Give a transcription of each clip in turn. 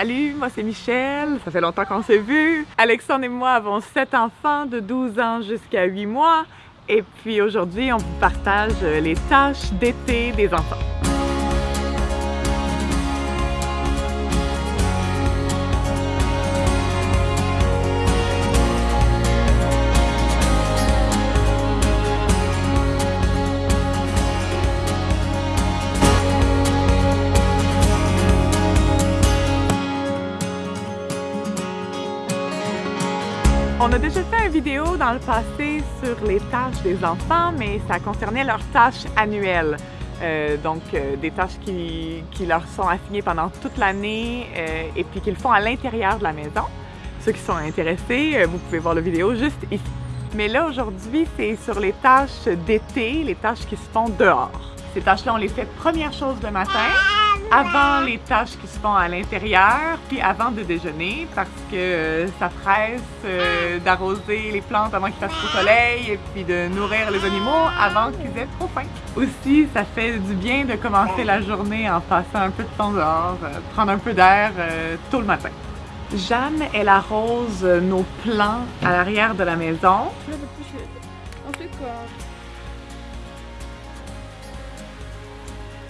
Salut, moi c'est Michel, ça fait longtemps qu'on s'est vu. Alexandre et moi avons sept enfants de 12 ans jusqu'à 8 mois. Et puis aujourd'hui, on vous partage les tâches d'été des enfants. On a déjà fait une vidéo dans le passé sur les tâches des enfants, mais ça concernait leurs tâches annuelles. Euh, donc, euh, des tâches qui, leur sont assignées pendant toute l'année euh, et puis qu'ils font à l'intérieur de la maison. Ceux qui sont intéressés, vous pouvez voir la vidéo juste ici. Mais là, aujourd'hui, c'est sur les tâches d'été, les tâches qui se font dehors. Ces tâches-là, on les fait première chose le matin avant les tâches qui se font à l'intérieur, puis avant de déjeuner, parce que euh, ça presse euh, d'arroser les plantes avant qu'il fasse trop soleil, et puis de nourrir les animaux avant qu'ils aient trop faim. Aussi, ça fait du bien de commencer la journée en passant un peu de temps dehors, euh, prendre un peu d'air tôt le matin. Jeanne, elle arrose nos plants à l'arrière de la maison.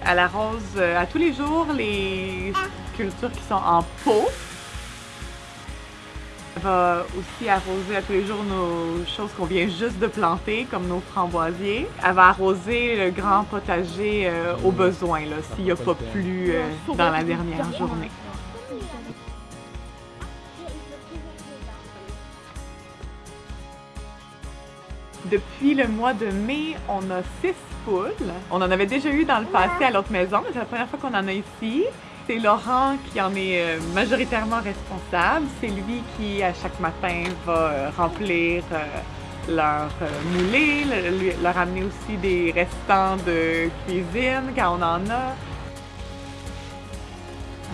Elle arrose euh, à tous les jours les cultures qui sont en pot. Elle va aussi arroser à tous les jours nos choses qu'on vient juste de planter, comme nos framboisiers. Elle va arroser le grand potager euh, au besoin, s'il n'y a pas plu euh, dans la dernière journée. Depuis le mois de mai, on a six poules. On en avait déjà eu dans le passé à l'autre maison, mais c'est la première fois qu'on en a ici. C'est Laurent qui en est euh, majoritairement responsable. C'est lui qui, à chaque matin, va euh, remplir euh, leur moulée, leur amener aussi des restants de cuisine quand on en a.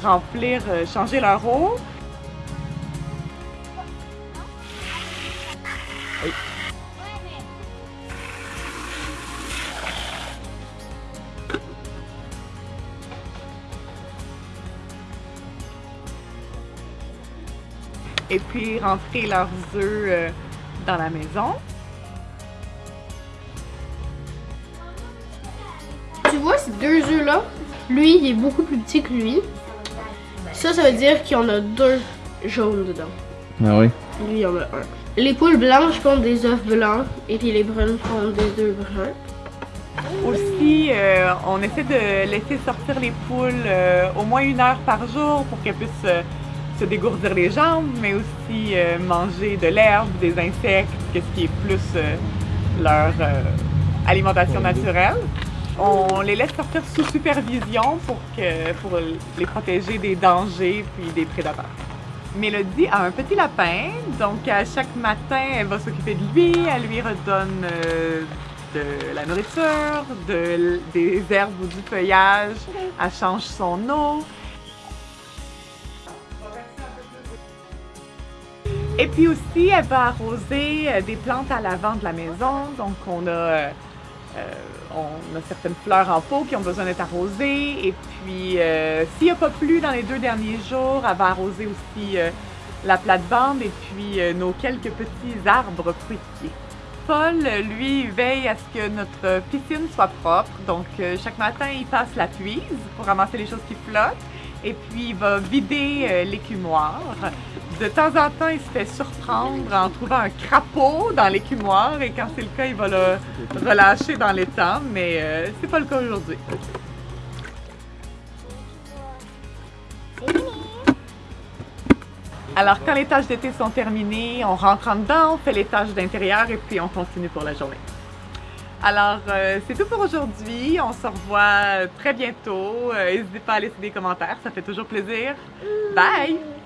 Remplir, changer leur eau. Et puis rentrer leurs œufs euh, dans la maison. Tu vois ces deux œufs-là? Lui, il est beaucoup plus petit que lui. Ça, ça veut dire qu'il y en a deux jaunes dedans. Ah oui? Lui, il y en a un. Les poules blanches font des œufs blancs et puis les brunes font des œufs bruns. Aussi, euh, on essaie de laisser sortir les poules euh, au moins une heure par jour pour qu'elles puissent se dégourdir les jambes, mais aussi euh, manger de l'herbe, des insectes, ce qui est plus euh, leur euh, alimentation naturelle. On les laisse sortir sous supervision pour, que, pour les protéger des dangers puis des prédateurs. Mélodie a un petit lapin, donc à chaque matin, elle va s'occuper de lui, elle lui redonne de la nourriture, de, des herbes ou du feuillage, elle change son eau, Et puis aussi, elle va arroser euh, des plantes à l'avant de la maison. Donc, on a, euh, euh, on a certaines fleurs en pot qui ont besoin d'être arrosées. Et puis, s'il n'y a pas plu dans les deux derniers jours, elle va arroser aussi la plate-bande et puis nos quelques petits arbres fruitiers. Paul, lui, veille à ce que notre piscine soit propre. Donc, chaque matin, il passe la puise pour ramasser les choses qui flottent. Et puis, il va vider l'écumoire. De temps en temps, il se fait surprendre en trouvant un crapaud dans l'écumoire et quand c'est le cas, il va le relâcher dans l'étang, mais euh, c'est pas le cas aujourd'hui. Alors, quand les tâches d'été sont terminées, on rentre en dedans, on fait les tâches d'intérieur et puis on continue pour la journée. Alors, euh, c'est tout pour aujourd'hui. On se revoit très bientôt. Euh, n'hésitez pas à laisser des commentaires, ça fait toujours plaisir. Bye!